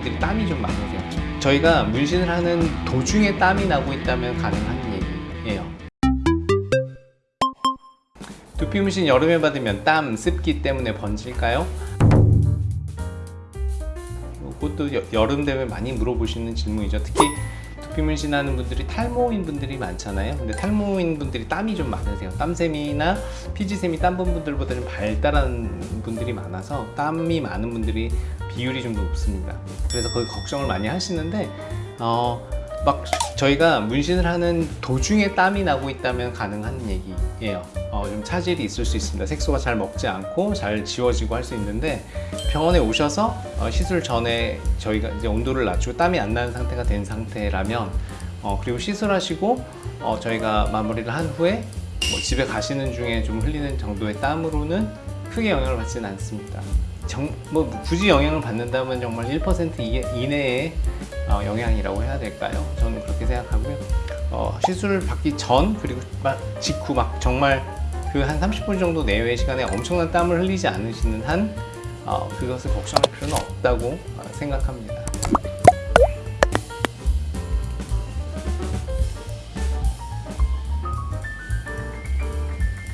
분들이 땀이 좀 많으세요. 저희가 문신을 하는 도중에 땀이 나고 있다면 가능한 얘기예요. 두피 문신 여름에 받으면 땀, 습기 때문에 번질까요? 이것도 여- 여름 되면 많이 물어보시는 질문이죠. 특히 두피 문신하는 분들이 탈모인 분들이 많잖아요. 근데 탈모인 분들이 땀이 좀 많으세요. 땀샘이나 피지샘이 땀 분들보다 좀 발달한 분들이 많아서 땀이 많은 분들이 비율이 좀 높습니다. 그래서 거기 걱정을 많이 하시는데 어, 막 저희가 문신을 하는 도중에 땀이 나고 있다면 가능한 얘기예요. 어, 좀 차질이 있을 수 있습니다. 색소가 잘 먹지 않고 잘 지워지고 할 수 있는데 병원에 오셔서 어, 시술 전에 저희가 이제 온도를 낮추고 땀이 안 나는 상태가 된 상태라면 어, 그리고 시술하시고 어, 저희가 마무리를 한 후에 뭐 집에 가시는 중에 좀 흘리는 정도의 땀으로는 크게 영향을 받지는 않습니다. 정, 뭐 굳이 영향을 받는다면 정말 1% 이, 이내의 어, 영향이라고 해야 될까요? 저는 그렇게 생각하고요. 어, 시술을 받기 전 그리고 막 직후 막 정말 그 한 30분 정도 내외의 시간에 엄청난 땀을 흘리지 않으시는 한 어, 그것을 걱정할 필요는 없다고 어, 생각합니다.